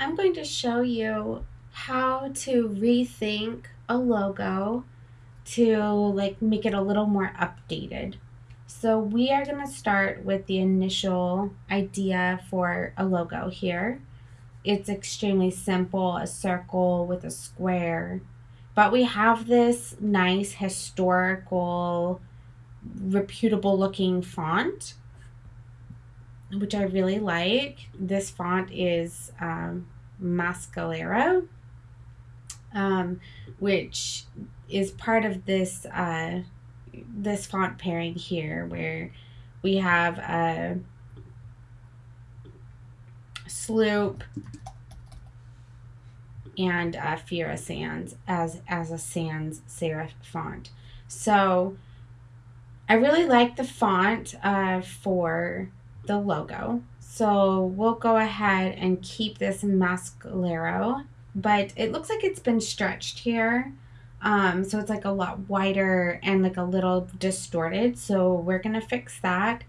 I'm going to show you how to rethink a logo to like make it a little more updated. So we are going to start with the initial idea for a logo here. It's extremely simple, a circle with a square. But we have this nice historical reputable looking font which I really like. This font is um, Mescalero, um, which is part of this uh, this font pairing here, where we have a Sloop and uh, Fira Sans as as a sans serif font. So I really like the font uh, for the logo. So we'll go ahead and keep this Mescalero, but it looks like it's been stretched here. Um, so it's like a lot wider and like a little distorted. So we're to fix that.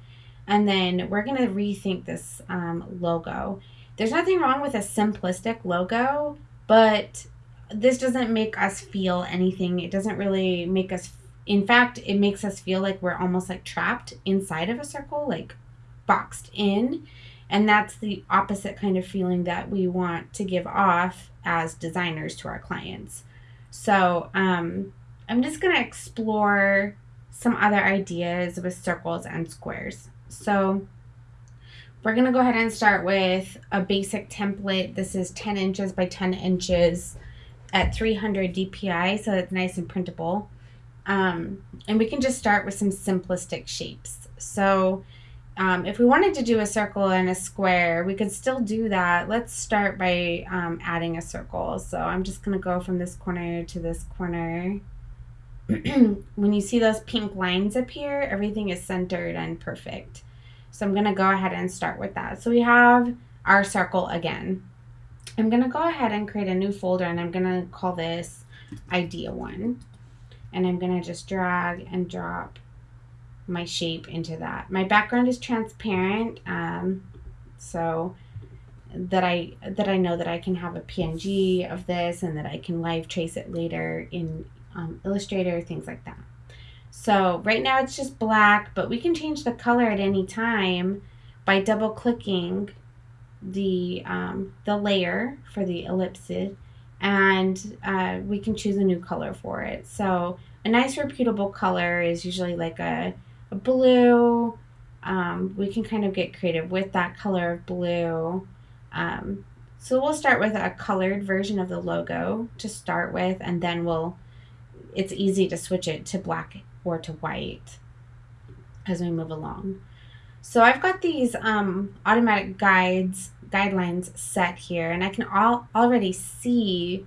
And then we're to rethink this um, logo. There's nothing wrong with a simplistic logo, but this doesn't make us feel anything. It doesn't really make us, in fact, it makes us feel like we're almost like trapped inside of a circle, like boxed in. And that's the opposite kind of feeling that we want to give off as designers to our clients. So um, I'm just going to explore some other ideas with circles and squares. So we're going to go ahead and start with a basic template. This is 10 inches by 10 inches at 300 DPI, so it's nice and printable. Um, and we can just start with some simplistic shapes. So um, if we wanted to do a circle and a square, we could still do that. Let's start by um, adding a circle. So I'm just going to go from this corner to this corner. when you see those pink lines appear, everything is centered and perfect. So I'm going to go ahead and start with that. So we have our circle again. I'm going to go ahead and create a new folder and I'm going to call this idea one. And I'm going to just drag and drop my shape into that. My background is transparent, um, so that I that I know that I can have a PNG of this and that I can live trace it later in um, Illustrator, things like that. So right now it's just black, but we can change the color at any time by double clicking the um, the layer for the ellipsis and uh, we can choose a new color for it. So a nice reputable color is usually like a a blue. Um, we can kind of get creative with that color of blue. Um, so we'll start with a colored version of the logo to start with, and then we'll, it's easy to switch it to black or to white as we move along. So I've got these um, automatic guides, guidelines set here, and I can all already see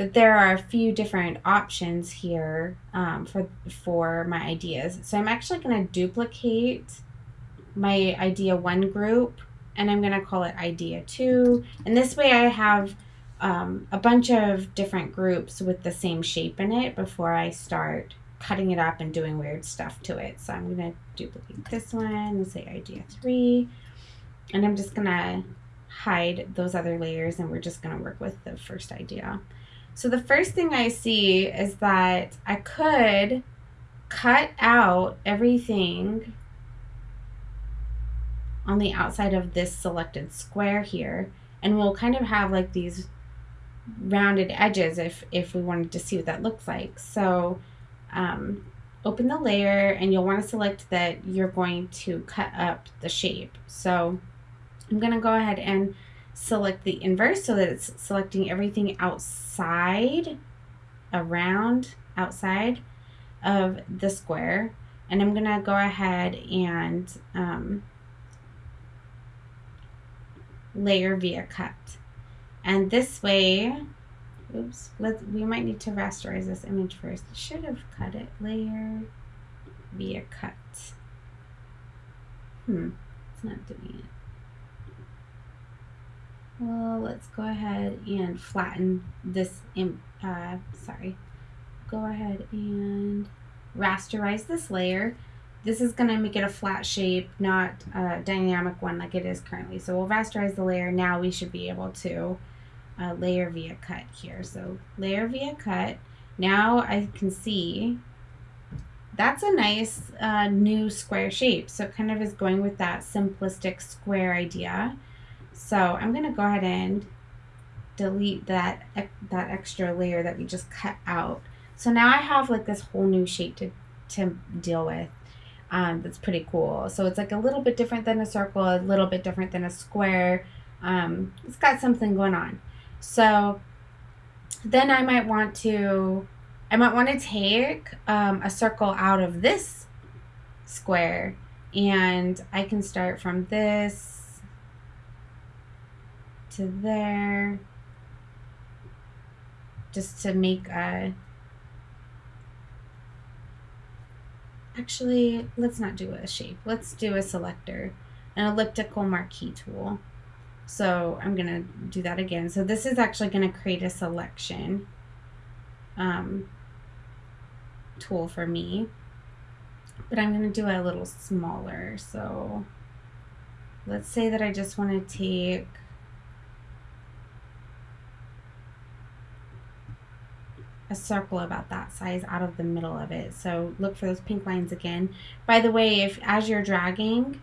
that there are a few different options here um, for, for my ideas. So I'm actually going to duplicate my idea one group and I'm going to call it idea two. And this way I have um, a bunch of different groups with the same shape in it before I start cutting it up and doing weird stuff to it. So I'm going to duplicate this one and say idea three. And I'm just going to hide those other layers and we're just going to work with the first idea. So the first thing I see is that I could cut out everything on the outside of this selected square here and we'll kind of have like these rounded edges if if we wanted to see what that looks like. So um, open the layer and you'll want to select that you're going to cut up the shape. So I'm gonna go ahead and select the inverse so that it's selecting everything outside, around, outside of the square. And I'm going to go ahead and um, layer via cut. And this way, oops, let's, we might need to rasterize this image first. Should have cut it. Layer via cut. Hmm, it's not doing it. Well, let's go ahead and flatten this, uh, sorry, go ahead and rasterize this layer. This is going to make it a flat shape, not a dynamic one like it is currently. So we'll rasterize the layer. Now we should be able to uh, layer via cut here. So layer via cut. Now I can see that's a nice uh, new square shape. So it kind of is going with that simplistic square idea. So I'm going to go ahead and delete that, that extra layer that we just cut out. So now I have like this whole new shape to, to deal with. Um, that's pretty cool. So it's like a little bit different than a circle, a little bit different than a square. Um, it's got something going on. So then I might want to, I might want to take um, a circle out of this square and I can start from this to there just to make a actually let's not do a shape let's do a selector an elliptical marquee tool so I'm to do that again. So this is actually to create a selection um, tool for me. But I'm to do a little smaller. So let's say that I just want to take a circle about that size out of the middle of it. So look for those pink lines again. By the way, if as you're dragging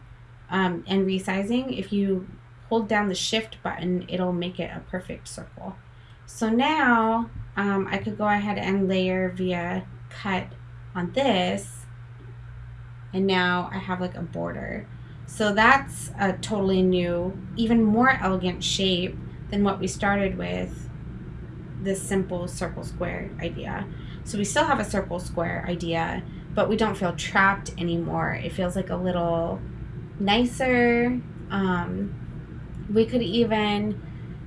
um, and resizing, if you hold down the shift button, it'll make it a perfect circle. So now um, I could go ahead and layer via cut on this and now I have like a border. So that's a totally new, even more elegant shape than what we started with this simple circle square idea. So we still have a circle square idea, but we don't feel trapped anymore. It feels like a little nicer. Um, we could even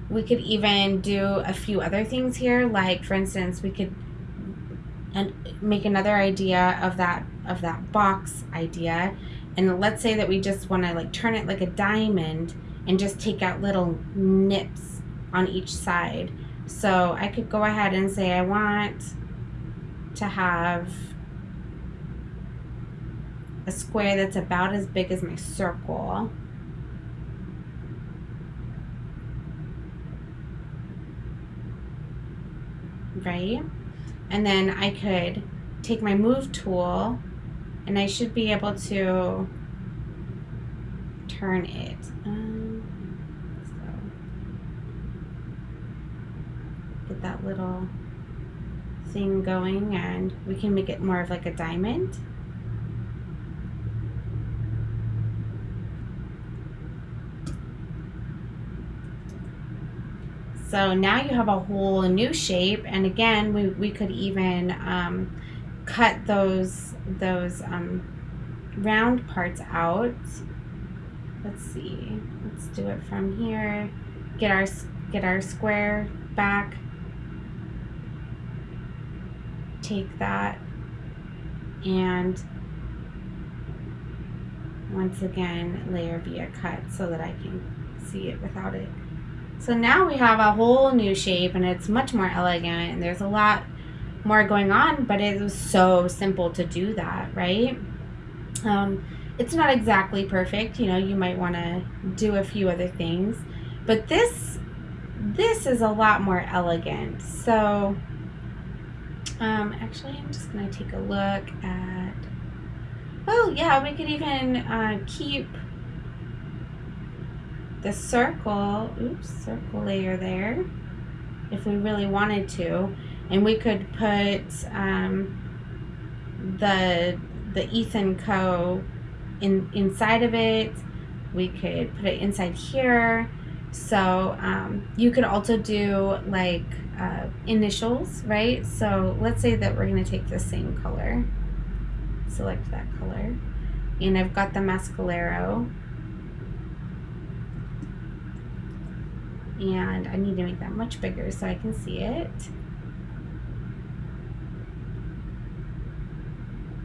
we could even do a few other things here like for instance we could and make another idea of that of that box idea and let's say that we just want to like turn it like a diamond and just take out little nips on each side so I could go ahead and say I want to have a square that's about as big as my circle right? And then I could take my move tool and I should be able to turn it. Um, that little thing going and we can make it more of like a diamond. So now you have a whole new shape. And again, we, we could even um, cut those, those um, round parts out. Let's see, let's do it from here. Get our, get our square back. Take that and once again layer via cut so that I can see it without it so now we have a whole new shape and it's much more elegant and there's a lot more going on, but it was so simple to do that, right? Um, it's not exactly perfect, you know, you might want to do a few other things, but this this is a lot more elegant. So um, actually, I'm just going to take a look at, oh yeah, we could even uh, keep the circle, oops, circle layer there, if we really wanted to. And we could put um, the, the Ethan Co. In, inside of it. We could put it inside here. So um, you could also do like uh, initials, right? So let's say that we're going to take the same color. Select that color. And I've got the Mescalero and I need to make that much bigger so I can see it.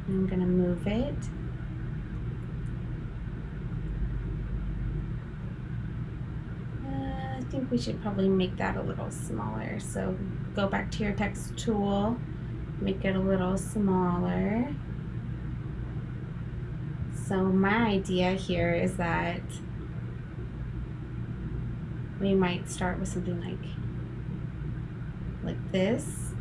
I'm going to move it. Uh, I think we should probably make that a little smaller. So go back to your text tool, make it a little smaller. So my idea here is that we might start with something like like this.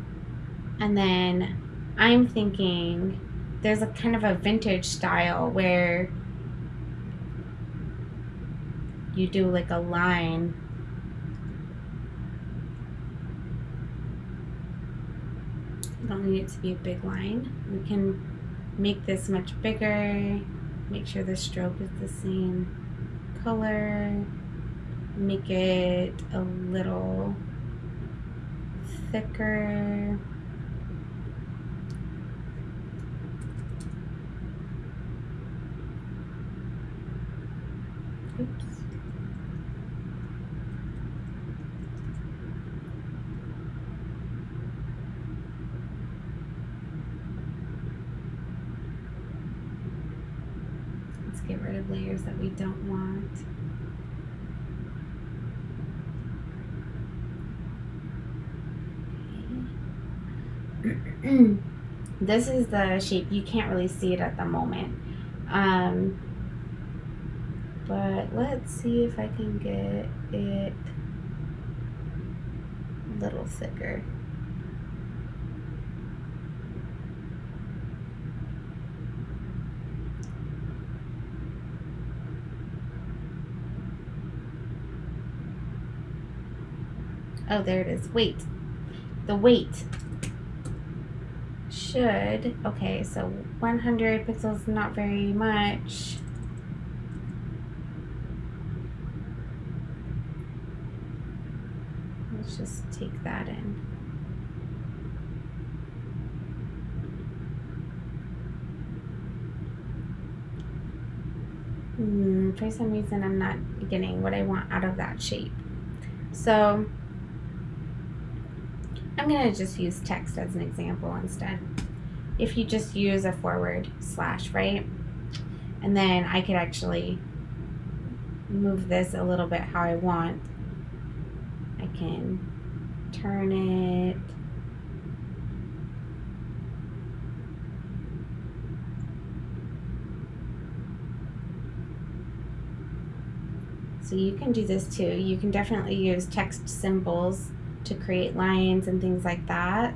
And then I'm thinking there's a kind of a vintage style where you do like a line don't need it to be a big line we can make this much bigger make sure the stroke is the same color make it a little thicker Oops. Let's get rid of layers that we don't want. This is the shape. You can't really see it at the moment. Um, but let's see if I can get it a little thicker. Oh, there it is. Weight. The weight should, okay, so 100 pixels, not very much. Let's just take that in. Hmm, for some reason, I'm not getting what I want out of that shape. So I'm going to just use text as an example instead. If you just use a forward slash, right? And then I could actually move this a little bit how I want. I can turn it. So you can do this too. You can definitely use text symbols to create lines and things like that.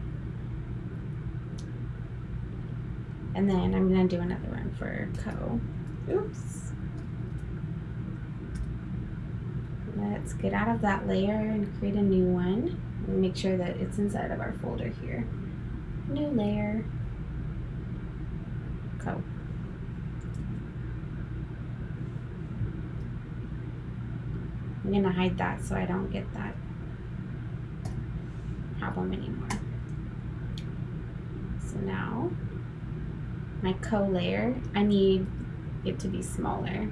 And then I'm going to do another one for co. Oops. Let's get out of that layer and create a new one. And make sure that it's inside of our folder here. New layer. Co. I'm going to hide that so I don't get that problem anymore. So now my co-layer, I need it to be smaller.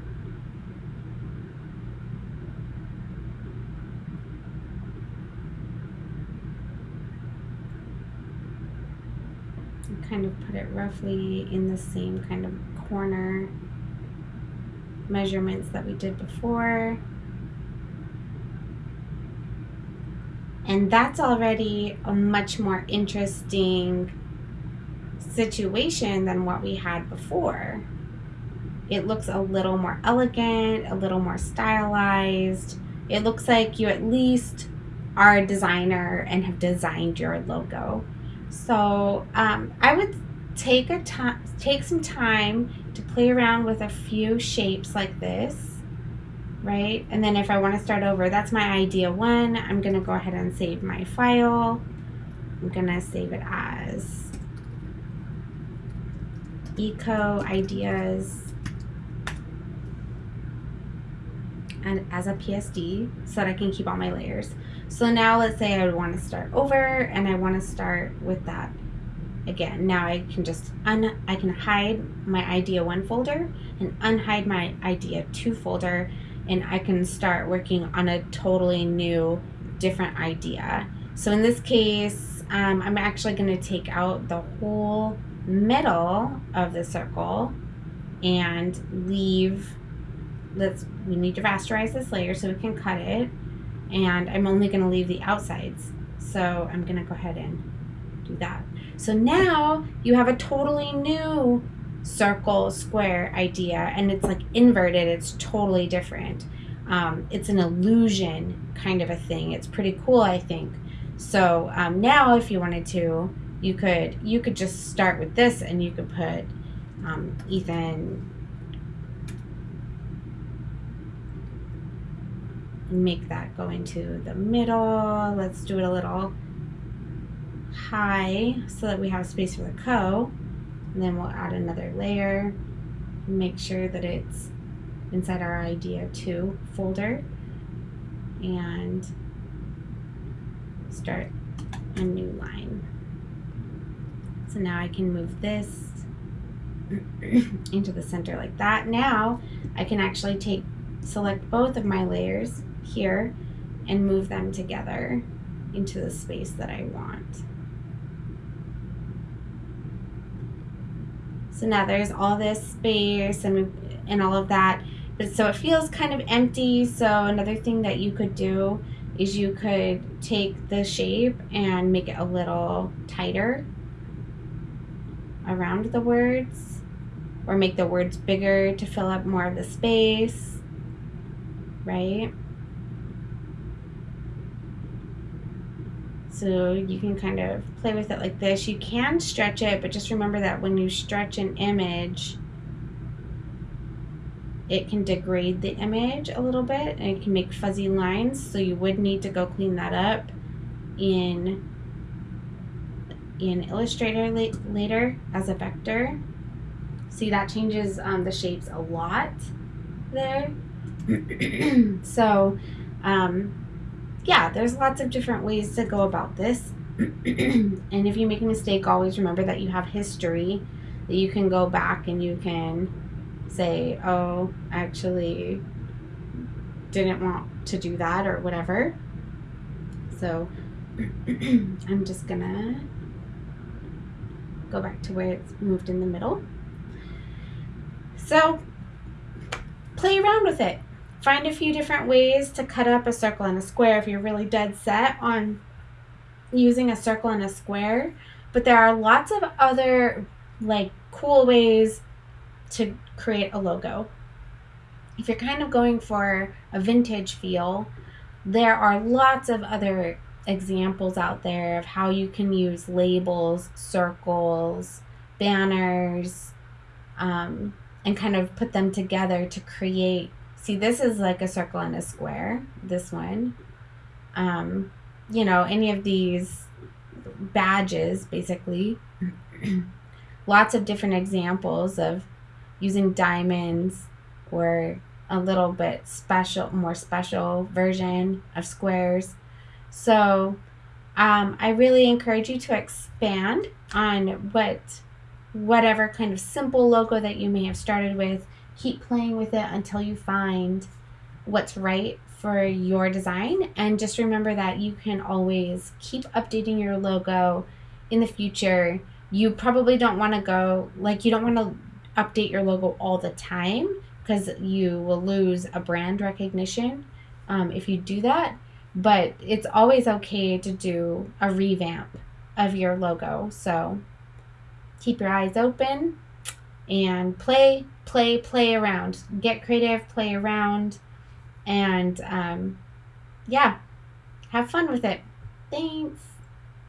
kind of put it roughly in the same kind of corner measurements that we did before. And that's already a much more interesting situation than what we had before. It looks a little more elegant, a little more stylized. It looks like you at least are a designer and have designed your logo. So um, I would take a time, take some time to play around with a few shapes like this right? And then if I want to start over, that's my idea one. I'm going to go ahead and save my file. I'm going to save it as eco ideas and as a PSD so that I can keep all my layers. So now let's say I want to start over and I want to start with that again. Now I can just un I can hide my idea one folder and unhide my idea two folder and I can start working on a totally new, different idea. So in this case, um, I'm actually going to take out the whole middle of the circle and leave, let's, we need to rasterize this layer so we can cut it. And I'm only going to leave the outsides. So I'm going to go ahead and do that. So now you have a totally new circle square idea and it's like inverted it's totally different um, it's an illusion kind of a thing it's pretty cool i think So um, now, if you wanted to, you could you could just start with this, and you could put um, Ethan. And make that go into the middle. Let's do it a little high so that we have space for the co. And then we'll add another layer. Make sure that it's inside our idea 2 folder. And start a new line. So now I can move this into the center like that. Now I can actually take, select both of my layers here and move them together into the space that I want. So now there's all this space and, and all of that. But so it feels kind of empty. So another thing that you could do is you could take the shape and make it a little tighter around the words or make the words bigger to fill up more of the space, right? So you can kind of play with it like this. You can stretch it, but just remember that when you stretch an image, it can degrade the image a little bit and it can make fuzzy lines. So you would need to go clean that up in, in Illustrator later as a vector. See, that changes um, the shapes a lot there. so, um, yeah, there's lots of different ways to go about this. and if you make a mistake, always remember that you have history, that you can go back and you can say, oh, actually didn't want to do that or whatever. So I'm just gonna go back to where it's moved in the middle. So play around with it. Find a few different ways to cut up a circle and a square if you're really dead set on using a circle and a square. But there are lots of other like cool ways to create a logo. If you're kind of going for a vintage feel, there are lots of other examples out there of how you can use labels, circles, banners, um, and kind of put them together to create See, this is like a circle and a square, this one. Um, you know, any of these badges, basically. Lots of different examples of using diamonds or a little bit special, more special version of squares. So um, I really encourage you to expand on what whatever kind of simple logo that you may have started with keep playing with it until you find what's right for your design. And just remember that you can always keep updating your logo in the future. You probably don't want to go, like, you don't want to update your logo all the time because you will lose a brand recognition um, if you do that. But it's always okay to do a revamp of your logo. So keep your eyes open and play, play, play around. Get creative, play around, and um, yeah, have fun with it. Thanks.